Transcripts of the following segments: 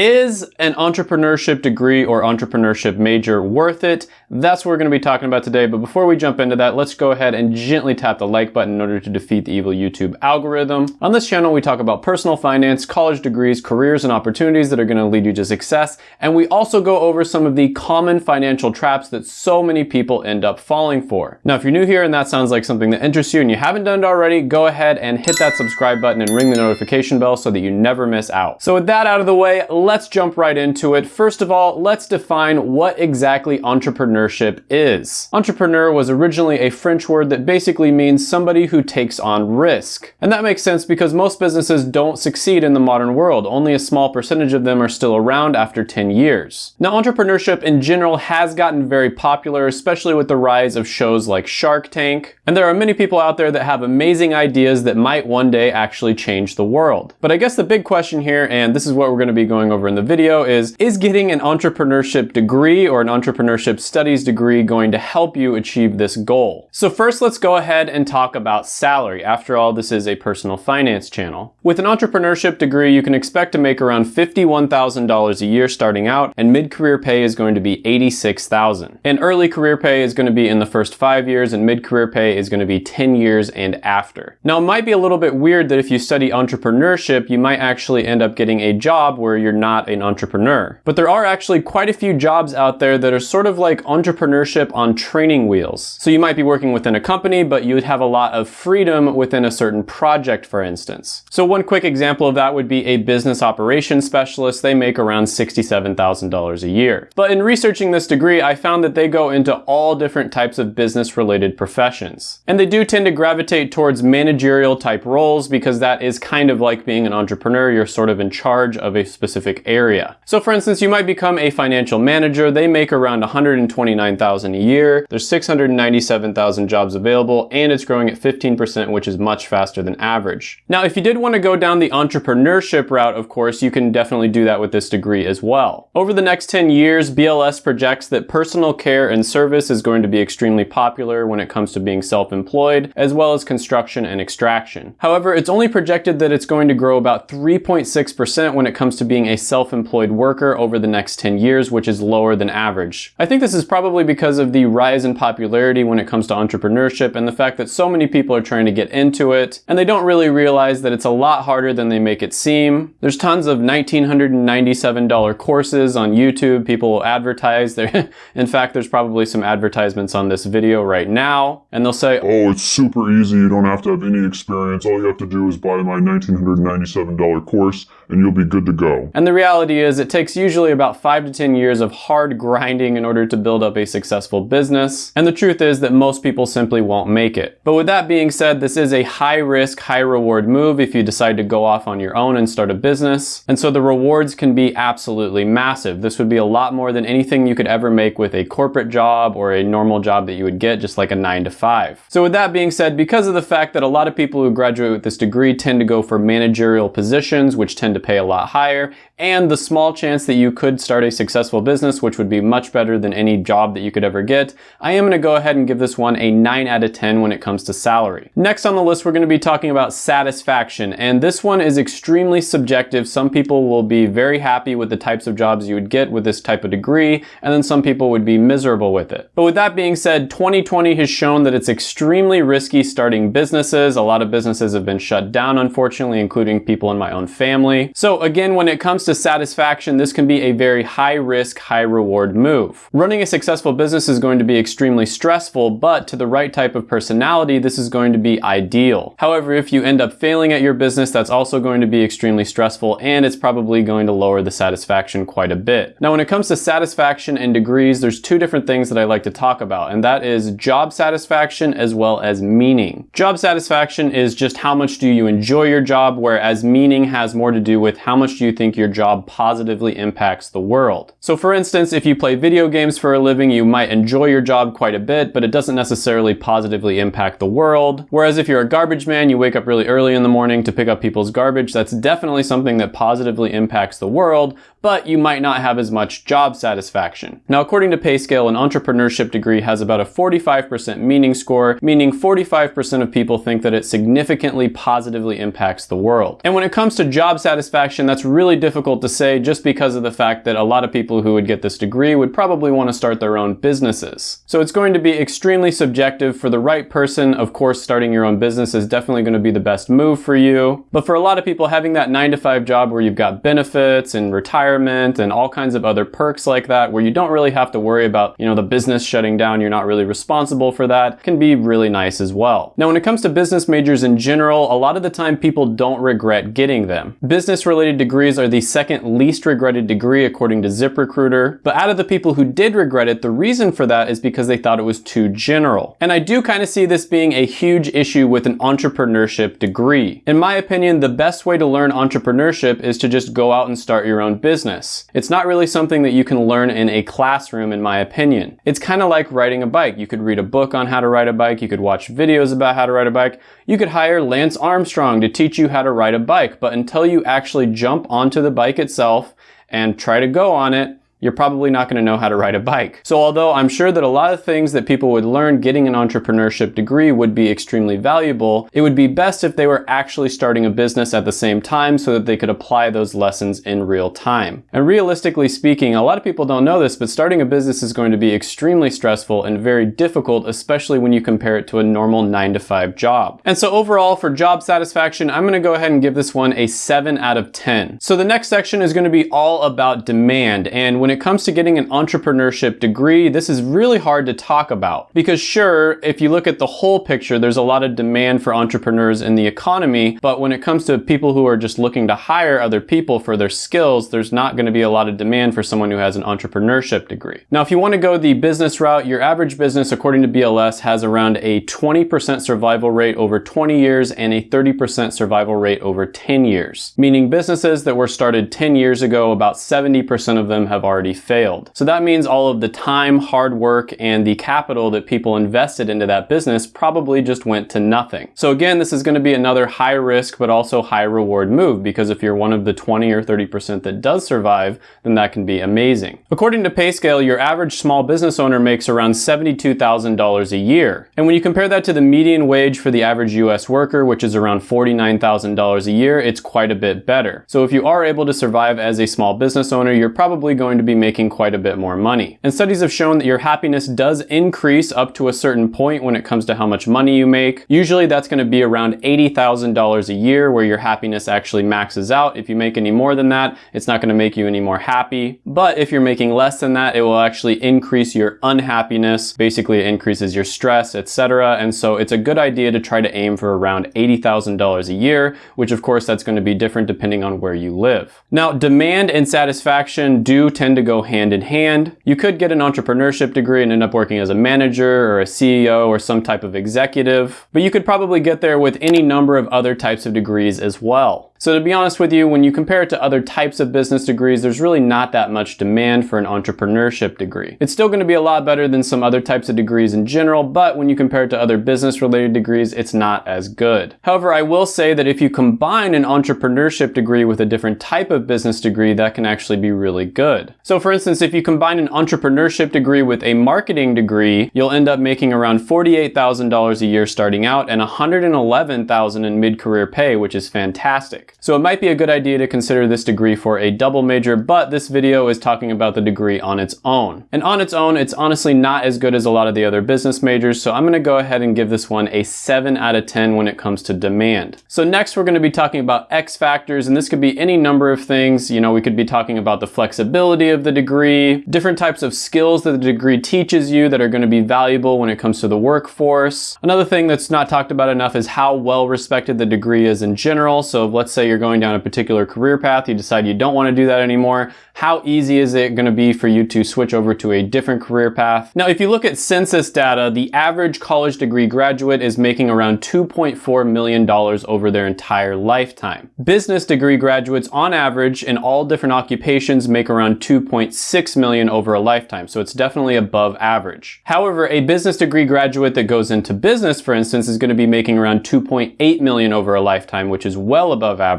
Is an entrepreneurship degree or entrepreneurship major worth it? That's what we're going to be talking about today. But before we jump into that, let's go ahead and gently tap the like button in order to defeat the evil YouTube algorithm. On this channel, we talk about personal finance, college degrees, careers, and opportunities that are going to lead you to success. And we also go over some of the common financial traps that so many people end up falling for. Now, if you're new here and that sounds like something that interests you and you haven't done it already, go ahead and hit that subscribe button and ring the notification bell so that you never miss out. So with that out of the way, let's jump right into it. First of all, let's define what exactly entrepreneurship is. Entrepreneur was originally a French word that basically means somebody who takes on risk. And that makes sense because most businesses don't succeed in the modern world. Only a small percentage of them are still around after 10 years. Now, entrepreneurship in general has gotten very popular, especially with the rise of shows like Shark Tank. And there are many people out there that have amazing ideas that might one day actually change the world. But I guess the big question here, and this is what we're going to be going over in the video, video is, is getting an entrepreneurship degree or an entrepreneurship studies degree going to help you achieve this goal? So first, let's go ahead and talk about salary. After all, this is a personal finance channel. With an entrepreneurship degree, you can expect to make around $51,000 a year starting out, and mid-career pay is going to be 86,000. And early career pay is going to be in the first five years, and mid-career pay is going to be 10 years and after. Now, it might be a little bit weird that if you study entrepreneurship, you might actually end up getting a job where you're not an entrepreneur. But there are actually quite a few jobs out there that are sort of like entrepreneurship on training wheels. So you might be working within a company, but you would have a lot of freedom within a certain project, for instance. So one quick example of that would be a business operations specialist. They make around $67,000 a year. But in researching this degree, I found that they go into all different types of business related professions. And they do tend to gravitate towards managerial type roles because that is kind of like being an entrepreneur. You're sort of in charge of a specific area area. So for instance, you might become a financial manager. They make around 129,000 a year. There's 697,000 jobs available and it's growing at 15%, which is much faster than average. Now, if you did want to go down the entrepreneurship route, of course, you can definitely do that with this degree as well. Over the next 10 years, BLS projects that personal care and service is going to be extremely popular when it comes to being self-employed, as well as construction and extraction. However, it's only projected that it's going to grow about 3.6% when it comes to being a self-employed worker over the next 10 years, which is lower than average. I think this is probably because of the rise in popularity when it comes to entrepreneurship and the fact that so many people are trying to get into it, and they don't really realize that it's a lot harder than they make it seem. There's tons of $1,997 courses on YouTube. People advertise. There, in fact, there's probably some advertisements on this video right now, and they'll say, Oh, it's super easy. You don't have to have any experience. All you have to do is buy my $1,997 course, and you'll be good to go. And the reality is it takes usually about five to 10 years of hard grinding in order to build up a successful business. And the truth is that most people simply won't make it. But with that being said, this is a high risk, high reward move if you decide to go off on your own and start a business. And so the rewards can be absolutely massive. This would be a lot more than anything you could ever make with a corporate job or a normal job that you would get just like a nine to five. So with that being said, because of the fact that a lot of people who graduate with this degree tend to go for managerial positions, which tend to pay a lot higher, and the small chance that you could start a successful business, which would be much better than any job that you could ever get, I am going to go ahead and give this one a 9 out of 10 when it comes to salary. Next on the list, we're going to be talking about satisfaction, and this one is extremely subjective. Some people will be very happy with the types of jobs you would get with this type of degree, and then some people would be miserable with it. But with that being said, 2020 has shown that it's extremely risky starting businesses. A lot of businesses have been shut down, unfortunately, including people in my own family. So again, when it comes to satisfaction, this can be a very high risk, high reward move. Running a successful business is going to be extremely stressful, but to the right type of personality, this is going to be ideal. However, if you end up failing at your business, that's also going to be extremely stressful and it's probably going to lower the satisfaction quite a bit. Now, when it comes to satisfaction and degrees, there's two different things that I like to talk about, and that is job satisfaction as well as meaning. Job satisfaction is just how much do you enjoy your job, whereas meaning has more to do with how much do you think your job positively positively impacts the world. So for instance, if you play video games for a living, you might enjoy your job quite a bit, but it doesn't necessarily positively impact the world. Whereas if you're a garbage man, you wake up really early in the morning to pick up people's garbage, that's definitely something that positively impacts the world, but you might not have as much job satisfaction. Now, according to PayScale, an entrepreneurship degree has about a 45% meaning score, meaning 45% of people think that it significantly positively impacts the world. And when it comes to job satisfaction, that's really difficult difficult to say just because of the fact that a lot of people who would get this degree would probably want to start their own businesses. So it's going to be extremely subjective for the right person. Of course, starting your own business is definitely going to be the best move for you. But for a lot of people, having that nine to five job where you've got benefits and retirement and all kinds of other perks like that, where you don't really have to worry about, you know, the business shutting down, you're not really responsible for that, can be really nice as well. Now, when it comes to business majors in general, a lot of the time people don't regret getting them. Business related degrees are the second least regretted degree according to ZipRecruiter. But out of the people who did regret it, the reason for that is because they thought it was too general. And I do kind of see this being a huge issue with an entrepreneurship degree. In my opinion, the best way to learn entrepreneurship is to just go out and start your own business. It's not really something that you can learn in a classroom, in my opinion. It's kind of like riding a bike. You could read a book on how to ride a bike, you could watch videos about how to ride a bike, you could hire Lance Armstrong to teach you how to ride a bike, but until you actually jump onto the bike itself and try to go on it, you're probably not going to know how to ride a bike. So although I'm sure that a lot of things that people would learn getting an entrepreneurship degree would be extremely valuable, it would be best if they were actually starting a business at the same time so that they could apply those lessons in real time. And realistically speaking, a lot of people don't know this, but starting a business is going to be extremely stressful and very difficult, especially when you compare it to a normal 9 to 5 job. And so overall for job satisfaction, I'm going to go ahead and give this one a 7 out of 10. So the next section is going to be all about demand and when when it comes to getting an entrepreneurship degree, this is really hard to talk about. Because sure, if you look at the whole picture, there's a lot of demand for entrepreneurs in the economy, but when it comes to people who are just looking to hire other people for their skills, there's not gonna be a lot of demand for someone who has an entrepreneurship degree. Now, if you wanna go the business route, your average business, according to BLS, has around a 20% survival rate over 20 years and a 30% survival rate over 10 years. Meaning businesses that were started 10 years ago, about 70% of them have already already failed. So that means all of the time, hard work, and the capital that people invested into that business probably just went to nothing. So again, this is gonna be another high risk, but also high reward move because if you're one of the 20 or 30% that does survive, then that can be amazing. According to PayScale, your average small business owner makes around $72,000 a year. And when you compare that to the median wage for the average US worker, which is around $49,000 a year, it's quite a bit better. So if you are able to survive as a small business owner, you're probably going to be be making quite a bit more money. And studies have shown that your happiness does increase up to a certain point when it comes to how much money you make. Usually that's gonna be around $80,000 a year where your happiness actually maxes out. If you make any more than that, it's not gonna make you any more happy. But if you're making less than that, it will actually increase your unhappiness. Basically, it increases your stress, etc. And so it's a good idea to try to aim for around $80,000 a year, which of course that's gonna be different depending on where you live. Now, demand and satisfaction do tend to to go hand in hand. You could get an entrepreneurship degree and end up working as a manager or a CEO or some type of executive, but you could probably get there with any number of other types of degrees as well. So to be honest with you, when you compare it to other types of business degrees, there's really not that much demand for an entrepreneurship degree. It's still gonna be a lot better than some other types of degrees in general, but when you compare it to other business related degrees, it's not as good. However, I will say that if you combine an entrepreneurship degree with a different type of business degree, that can actually be really good. So for instance, if you combine an entrepreneurship degree with a marketing degree, you'll end up making around $48,000 a year starting out and 111,000 in mid-career pay, which is fantastic. So it might be a good idea to consider this degree for a double major, but this video is talking about the degree on its own. And on its own, it's honestly not as good as a lot of the other business majors, so I'm gonna go ahead and give this one a 7 out of 10 when it comes to demand. So next we're gonna be talking about X factors, and this could be any number of things. You know, we could be talking about the flexibility of the degree, different types of skills that the degree teaches you that are gonna be valuable when it comes to the workforce. Another thing that's not talked about enough is how well respected the degree is in general. So let's say say you're going down a particular career path, you decide you don't want to do that anymore, how easy is it going to be for you to switch over to a different career path? Now, if you look at census data, the average college degree graduate is making around $2.4 million over their entire lifetime. Business degree graduates on average in all different occupations make around 2.6 million over a lifetime, so it's definitely above average. However, a business degree graduate that goes into business, for instance, is going to be making around 2.8 million over a lifetime, which is well above average.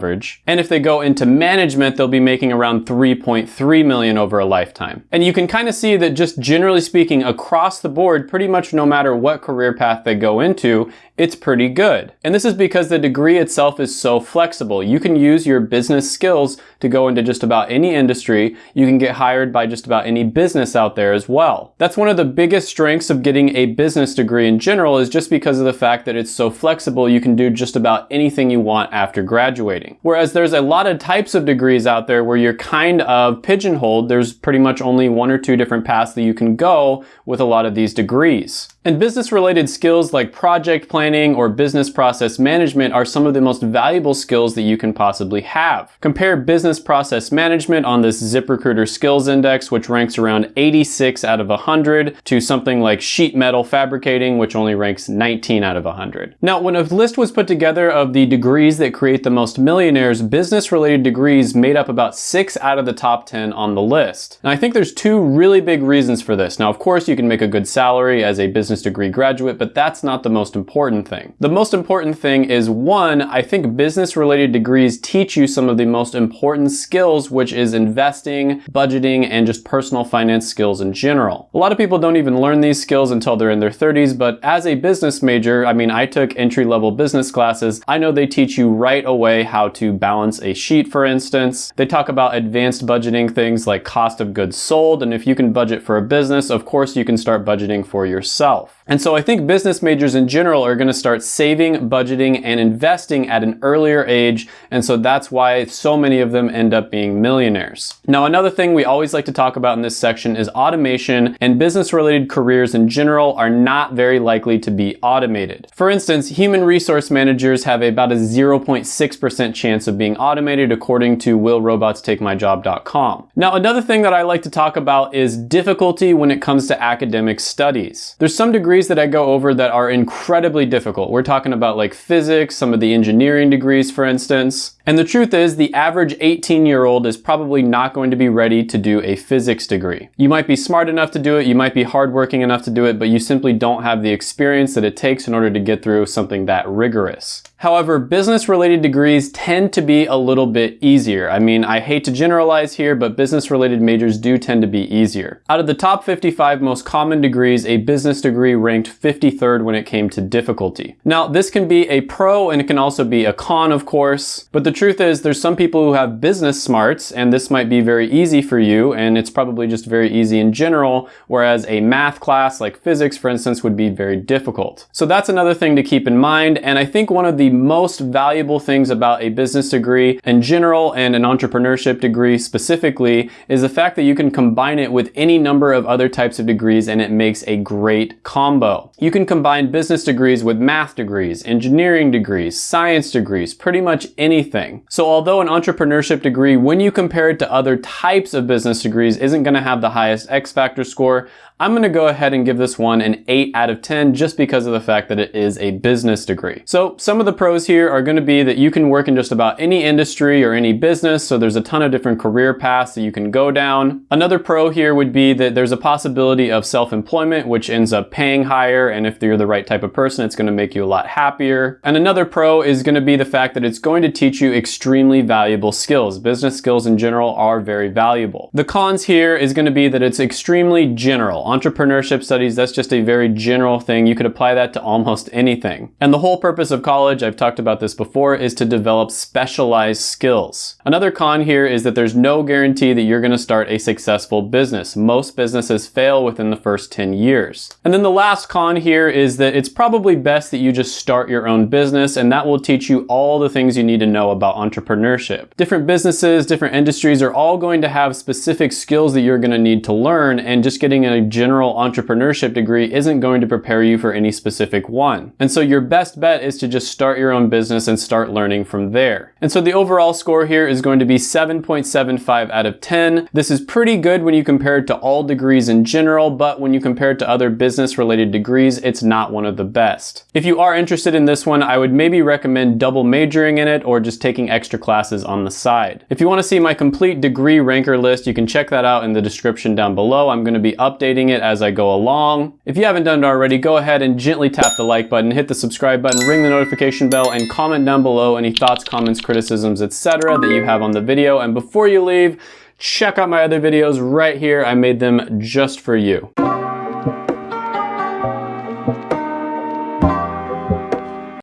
And if they go into management, they'll be making around 3.3 1.3 million over a lifetime. And you can kind of see that just generally speaking across the board, pretty much no matter what career path they go into, it's pretty good. And this is because the degree itself is so flexible. You can use your business skills to go into just about any industry. You can get hired by just about any business out there as well. That's one of the biggest strengths of getting a business degree in general is just because of the fact that it's so flexible, you can do just about anything you want after graduating. Whereas there's a lot of types of degrees out there where you're kind of pigeonholed. There's pretty much only one or two different paths that you can go with a lot of these degrees. And business related skills like project planning or business process management are some of the most valuable skills that you can possibly have. Compare business process management on this ZipRecruiter skills index, which ranks around 86 out of 100 to something like sheet metal fabricating, which only ranks 19 out of 100. Now, when a list was put together of the degrees that create the most millionaires, business related degrees made up about six out of the top 10 on the list. And I think there's two really big reasons for this. Now, of course, you can make a good salary as a business business degree graduate, but that's not the most important thing. The most important thing is one, I think business related degrees teach you some of the most important skills, which is investing, budgeting, and just personal finance skills in general. A lot of people don't even learn these skills until they're in their 30s, but as a business major, I mean, I took entry level business classes. I know they teach you right away how to balance a sheet, for instance. They talk about advanced budgeting things like cost of goods sold. And if you can budget for a business, of course you can start budgeting for yourself yourself. And so I think business majors in general are gonna start saving, budgeting, and investing at an earlier age. And so that's why so many of them end up being millionaires. Now, another thing we always like to talk about in this section is automation and business related careers in general are not very likely to be automated. For instance, human resource managers have about a 0.6% chance of being automated according to willrobotstakemyjob.com. Now, another thing that I like to talk about is difficulty when it comes to academic studies. There's some degrees that I go over that are incredibly difficult. We're talking about like physics, some of the engineering degrees, for instance. And the truth is the average 18 year old is probably not going to be ready to do a physics degree. You might be smart enough to do it, you might be hardworking enough to do it, but you simply don't have the experience that it takes in order to get through something that rigorous. However, business related degrees tend to be a little bit easier. I mean, I hate to generalize here, but business related majors do tend to be easier. Out of the top 55 most common degrees, a business degree ranked 53rd when it came to difficulty. Now, this can be a pro and it can also be a con, of course, but the truth is there's some people who have business smarts and this might be very easy for you and it's probably just very easy in general, whereas a math class like physics, for instance, would be very difficult. So that's another thing to keep in mind. And I think one of the most valuable things about a business degree in general and an entrepreneurship degree specifically is the fact that you can combine it with any number of other types of degrees and it makes a great combo. You can combine business degrees with math degrees, engineering degrees, science degrees, pretty much anything. So although an entrepreneurship degree, when you compare it to other types of business degrees, isn't gonna have the highest X factor score, I'm gonna go ahead and give this one an 8 out of 10 just because of the fact that it is a business degree. So some of the pros here are gonna be that you can work in just about any industry or any business, so there's a ton of different career paths that you can go down. Another pro here would be that there's a possibility of self-employment, which ends up paying higher, and if you're the right type of person, it's gonna make you a lot happier. And another pro is gonna be the fact that it's going to teach you extremely valuable skills. Business skills in general are very valuable. The cons here is gonna be that it's extremely general entrepreneurship studies, that's just a very general thing. You could apply that to almost anything. And the whole purpose of college, I've talked about this before, is to develop specialized skills. Another con here is that there's no guarantee that you're gonna start a successful business. Most businesses fail within the first 10 years. And then the last con here is that it's probably best that you just start your own business and that will teach you all the things you need to know about entrepreneurship. Different businesses, different industries are all going to have specific skills that you're gonna need to learn and just getting a general entrepreneurship degree isn't going to prepare you for any specific one. And so your best bet is to just start your own business and start learning from there. And so the overall score here is going to be 7.75 out of 10. This is pretty good when you compare it to all degrees in general, but when you compare it to other business related degrees, it's not one of the best. If you are interested in this one, I would maybe recommend double majoring in it or just taking extra classes on the side. If you want to see my complete degree ranker list, you can check that out in the description down below. I'm going to be updating it as I go along. If you haven't done it already, go ahead and gently tap the like button, hit the subscribe button, ring the notification bell, and comment down below any thoughts, comments, criticisms, etc. that you have on the video. And before you leave, check out my other videos right here. I made them just for you.